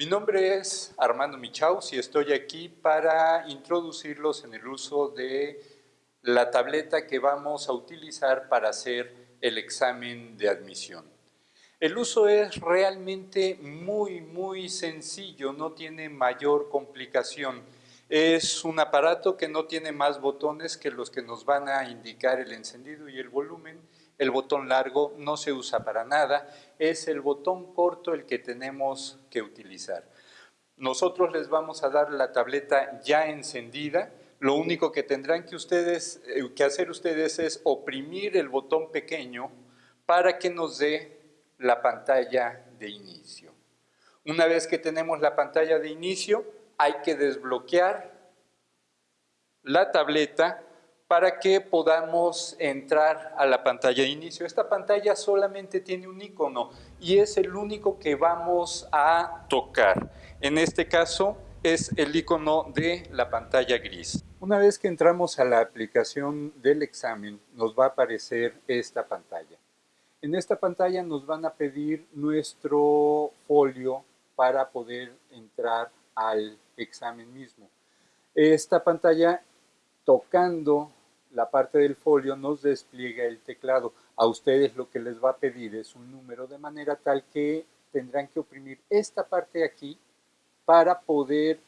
Mi nombre es Armando Michaus y estoy aquí para introducirlos en el uso de la tableta que vamos a utilizar para hacer el examen de admisión. El uso es realmente muy, muy sencillo, no tiene mayor complicación. Es un aparato que no tiene más botones que los que nos van a indicar el encendido y el volumen el botón largo no se usa para nada, es el botón corto el que tenemos que utilizar. Nosotros les vamos a dar la tableta ya encendida, lo único que tendrán que, ustedes, eh, que hacer ustedes es oprimir el botón pequeño para que nos dé la pantalla de inicio. Una vez que tenemos la pantalla de inicio, hay que desbloquear la tableta para que podamos entrar a la pantalla de inicio. Esta pantalla solamente tiene un icono y es el único que vamos a tocar. En este caso es el icono de la pantalla gris. Una vez que entramos a la aplicación del examen, nos va a aparecer esta pantalla. En esta pantalla nos van a pedir nuestro folio para poder entrar al examen mismo. Esta pantalla tocando la parte del folio nos despliega el teclado. A ustedes lo que les va a pedir es un número de manera tal que tendrán que oprimir esta parte aquí para poder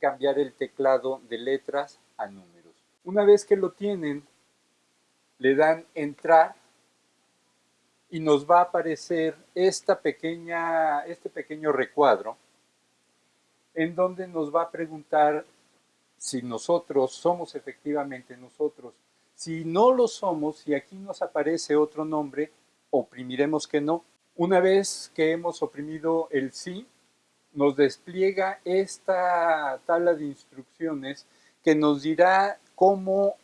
cambiar el teclado de letras a números. Una vez que lo tienen, le dan entrar y nos va a aparecer esta pequeña, este pequeño recuadro en donde nos va a preguntar si nosotros somos efectivamente nosotros. Si no lo somos, si aquí nos aparece otro nombre, oprimiremos que no. Una vez que hemos oprimido el sí, nos despliega esta tabla de instrucciones que nos dirá cómo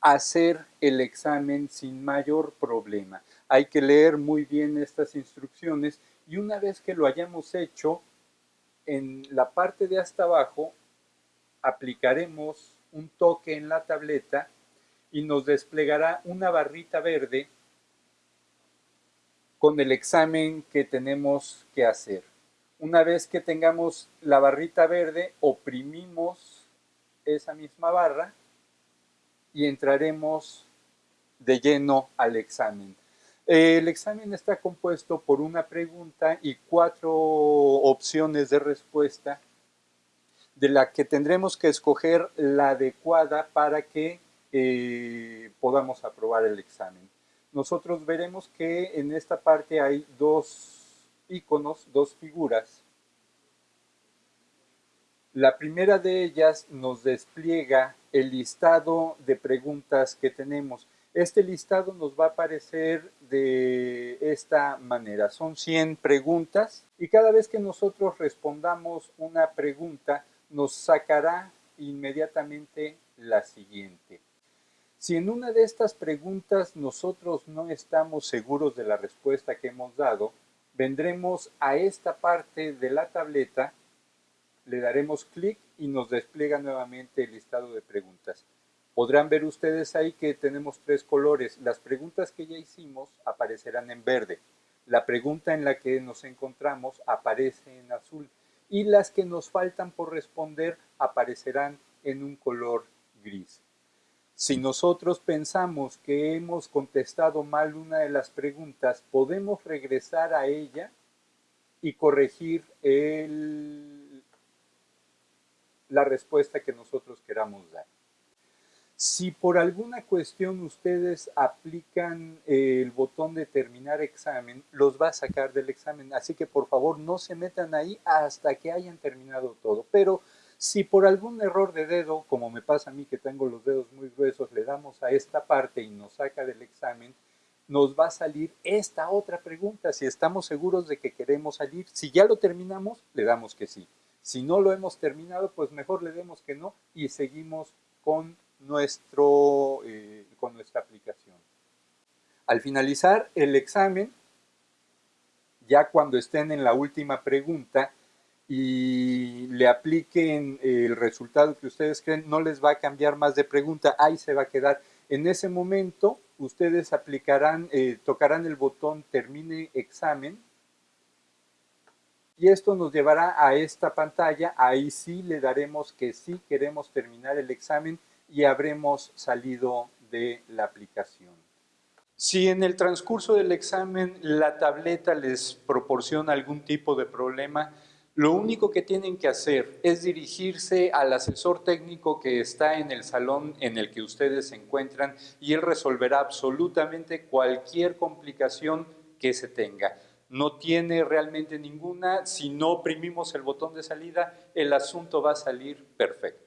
hacer el examen sin mayor problema. Hay que leer muy bien estas instrucciones y una vez que lo hayamos hecho, en la parte de hasta abajo aplicaremos un toque en la tableta y nos desplegará una barrita verde con el examen que tenemos que hacer. Una vez que tengamos la barrita verde, oprimimos esa misma barra y entraremos de lleno al examen. El examen está compuesto por una pregunta y cuatro opciones de respuesta de la que tendremos que escoger la adecuada para que eh, podamos aprobar el examen. Nosotros veremos que en esta parte hay dos iconos, dos figuras. La primera de ellas nos despliega el listado de preguntas que tenemos. Este listado nos va a aparecer de esta manera. Son 100 preguntas y cada vez que nosotros respondamos una pregunta, nos sacará inmediatamente la siguiente. Si en una de estas preguntas nosotros no estamos seguros de la respuesta que hemos dado, vendremos a esta parte de la tableta, le daremos clic y nos despliega nuevamente el listado de preguntas. Podrán ver ustedes ahí que tenemos tres colores. Las preguntas que ya hicimos aparecerán en verde. La pregunta en la que nos encontramos aparece en azul y las que nos faltan por responder aparecerán en un color gris. Si nosotros pensamos que hemos contestado mal una de las preguntas, podemos regresar a ella y corregir la respuesta que nosotros queramos dar. Si por alguna cuestión ustedes aplican eh, el botón de terminar examen, los va a sacar del examen. Así que por favor no se metan ahí hasta que hayan terminado todo. Pero si por algún error de dedo, como me pasa a mí que tengo los dedos muy gruesos, le damos a esta parte y nos saca del examen, nos va a salir esta otra pregunta. Si estamos seguros de que queremos salir, si ya lo terminamos, le damos que sí. Si no lo hemos terminado, pues mejor le demos que no y seguimos con nuestro, eh, con nuestra aplicación. Al finalizar el examen, ya cuando estén en la última pregunta y le apliquen el resultado que ustedes creen, no les va a cambiar más de pregunta, ahí se va a quedar. En ese momento, ustedes aplicarán, eh, tocarán el botón termine examen y esto nos llevará a esta pantalla, ahí sí le daremos que sí queremos terminar el examen y habremos salido de la aplicación. Si en el transcurso del examen la tableta les proporciona algún tipo de problema, lo único que tienen que hacer es dirigirse al asesor técnico que está en el salón en el que ustedes se encuentran y él resolverá absolutamente cualquier complicación que se tenga. No tiene realmente ninguna, si no oprimimos el botón de salida, el asunto va a salir perfecto.